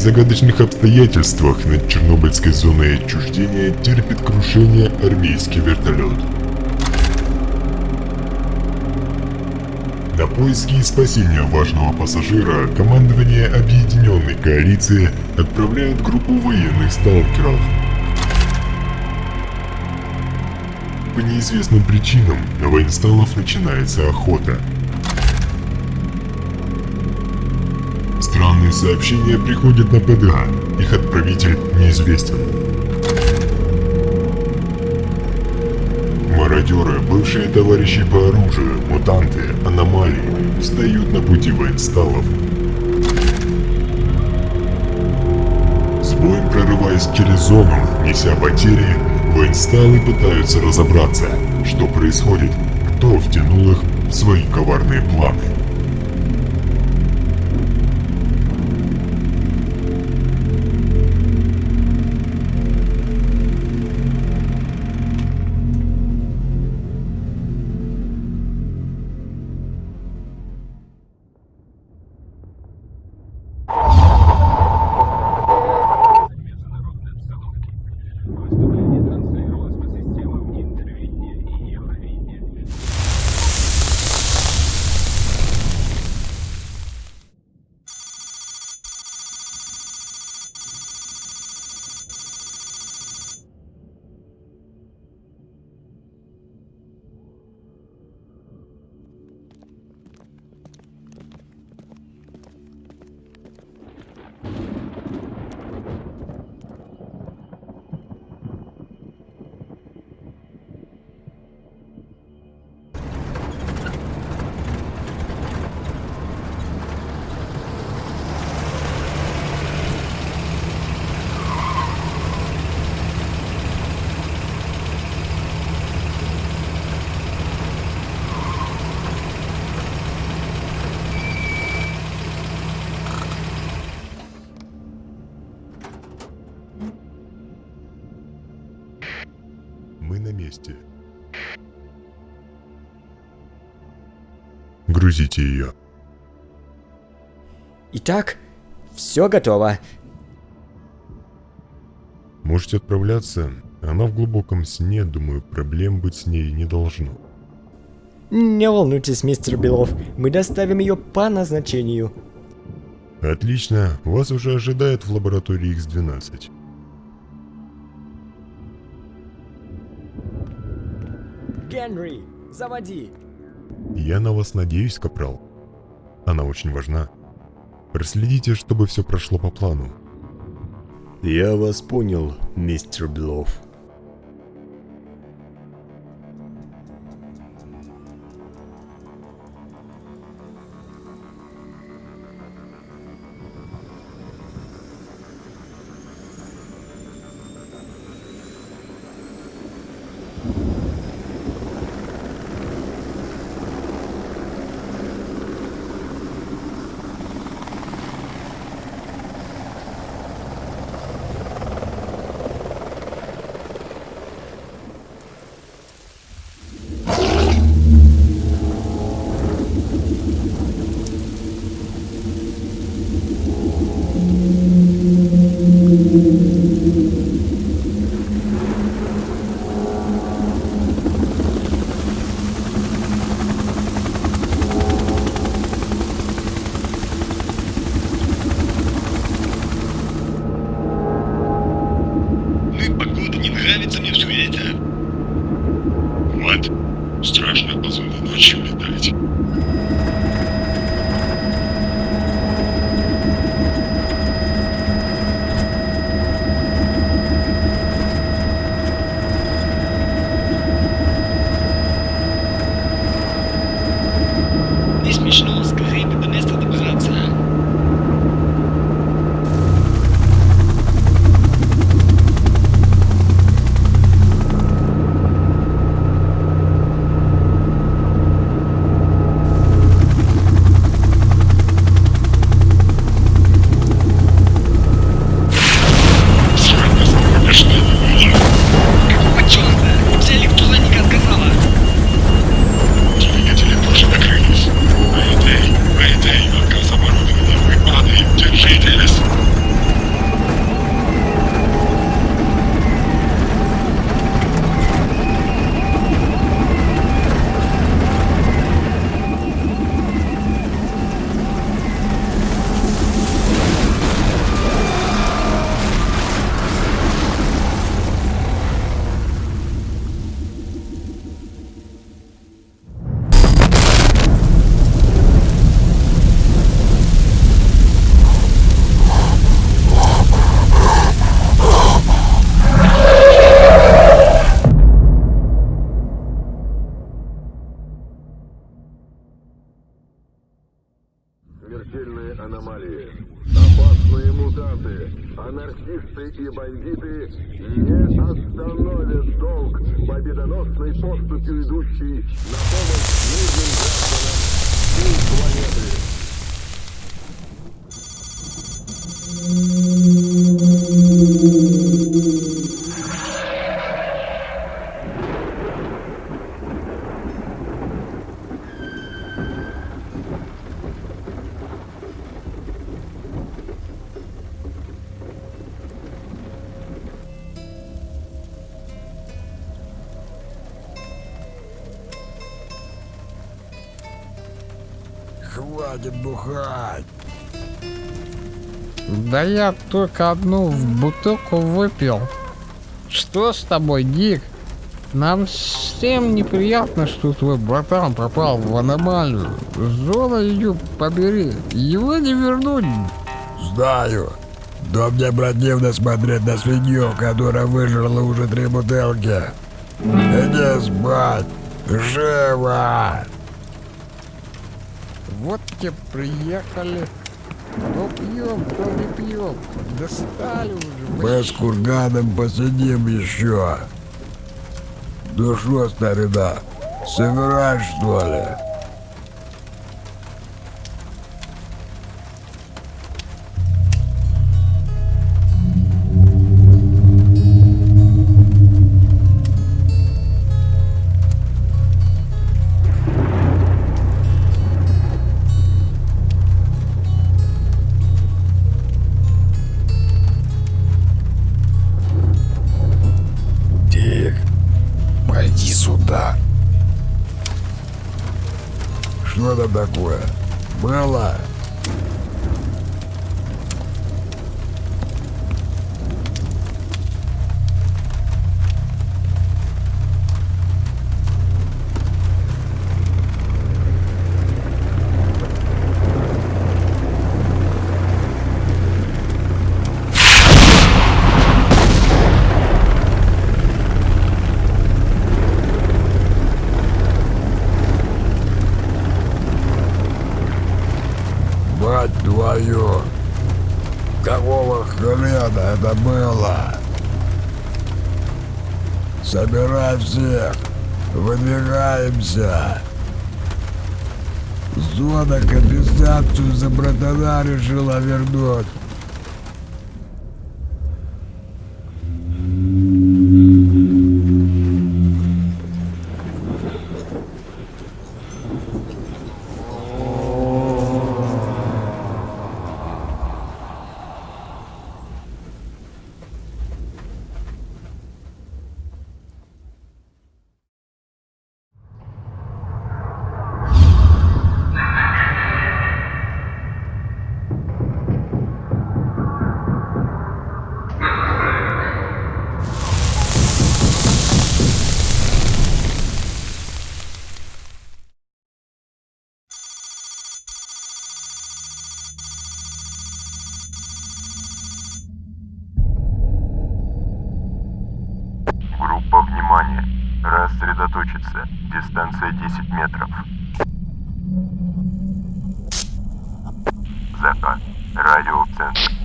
загадочных обстоятельствах над Чернобыльской зоной отчуждения терпит крушение армейский вертолет. На поиски и спасение важного пассажира командование Объединенной Коалиции отправляет группу военных сталкеров. По неизвестным причинам на военсталов начинается охота. Странные сообщения приходят на ПДА, их отправитель неизвестен. Мародеры, бывшие товарищи по оружию, мутанты, аномалии, встают на пути военсталов. С боем прорываясь через зону, неся потери, военсталы пытаются разобраться, что происходит, кто втянул их в свои коварные планы. Месте. Грузите ее. Итак, все готово. Можете отправляться. Она в глубоком сне, думаю, проблем быть с ней не должно. Не волнуйтесь, мистер Белов, мы доставим ее по назначению. Отлично, вас уже ожидает в лаборатории X12. Генри, заводи. Я на вас надеюсь, Капрал. Она очень важна. Проследите, чтобы все прошло по плану. Я вас понял, мистер Белов. И бандиты не остановят долг победоносной поступью идущей на помощь мирным гражданам всей планеты. Да я только одну бутылку выпил. Что с тобой, Дик? Нам всем неприятно, что твой братан попал в аномалию. Зона ее побери. Его не вернуть. Знаю. Но мне противно смотреть на свинью, которая выжрала уже три бутылки. Иди спать. Живо! Вот те приехали. То пьем, то не пьем. Достали уже. Мы с курганом посидим еще. Ну что, старина, собираешь, что ли? Что там такое? Было? Мать твою! Какого хрена это было? Собирай всех! Выдвигаемся! Зона компенсацию за братана решила вернуть. Рассредоточиться. Дистанция 10 метров. Закат. Радиоцентр.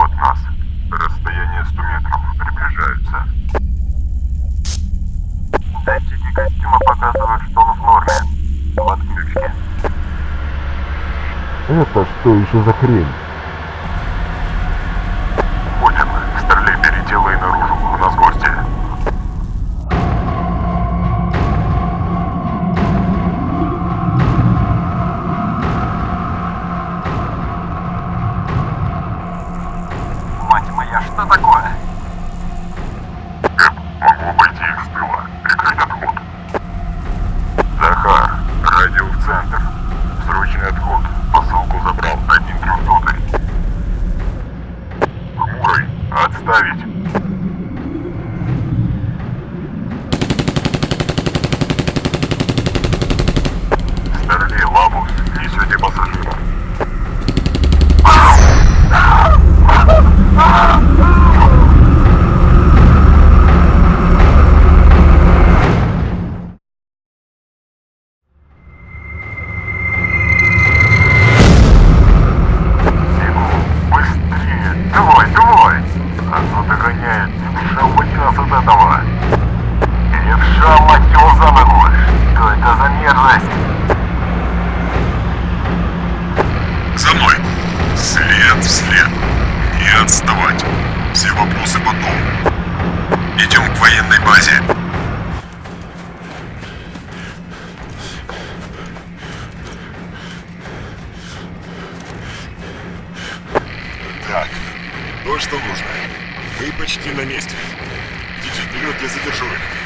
Западу от нас. Расстояние 100 метров. Приближаются. Датчики костюма показывают, что он в норме. В отключке. Это что еще за хрень? что нужно. Вы почти на месте. Идите вперед, я задержу их.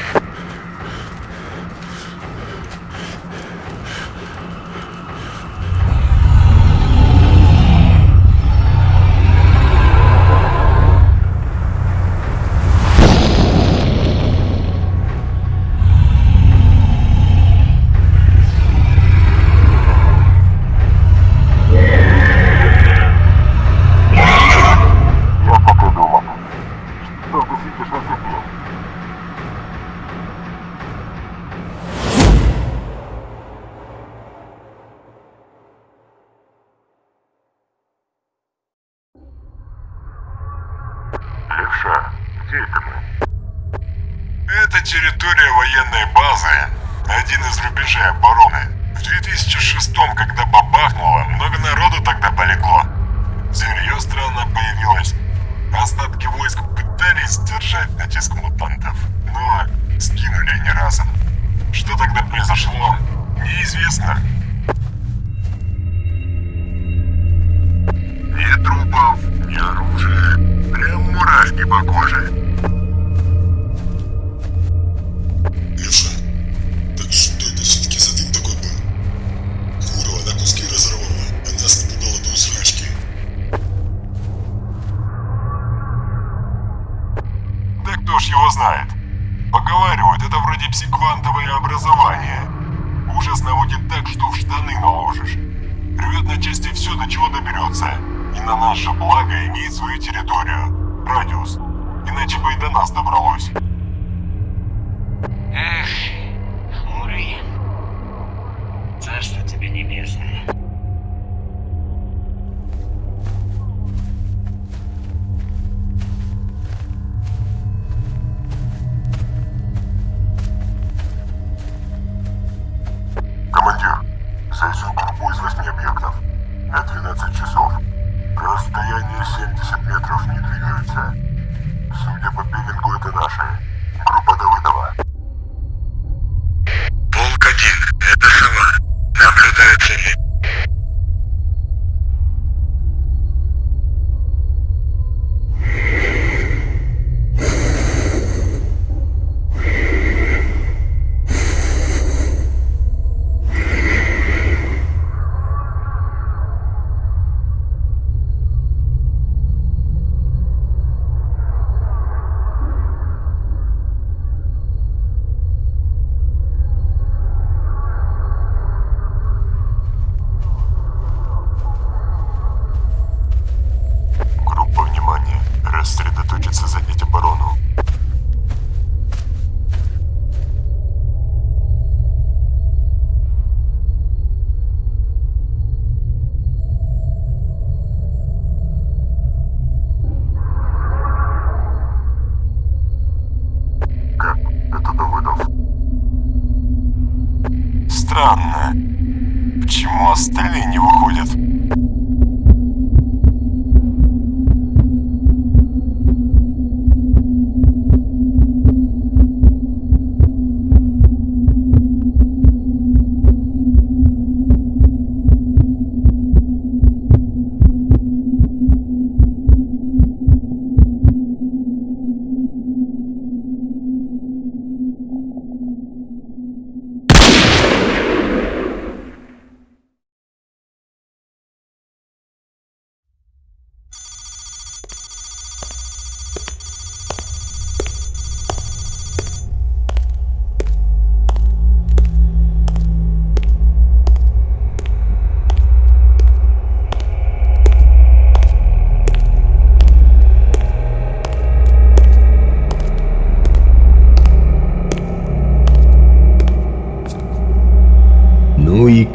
кто ж его знает. Поговаривают, это вроде псиквантовое образование. Ужас наводит так, что в штаны наложишь. Рвет на части все, до чего доберется. И на наше благо имеет свою территорию. Радиус. Иначе бы и до нас добралось. Эх, Ури. Царство тебе небесное. Странно. Почему остальные не выходят?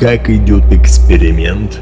Как идет эксперимент?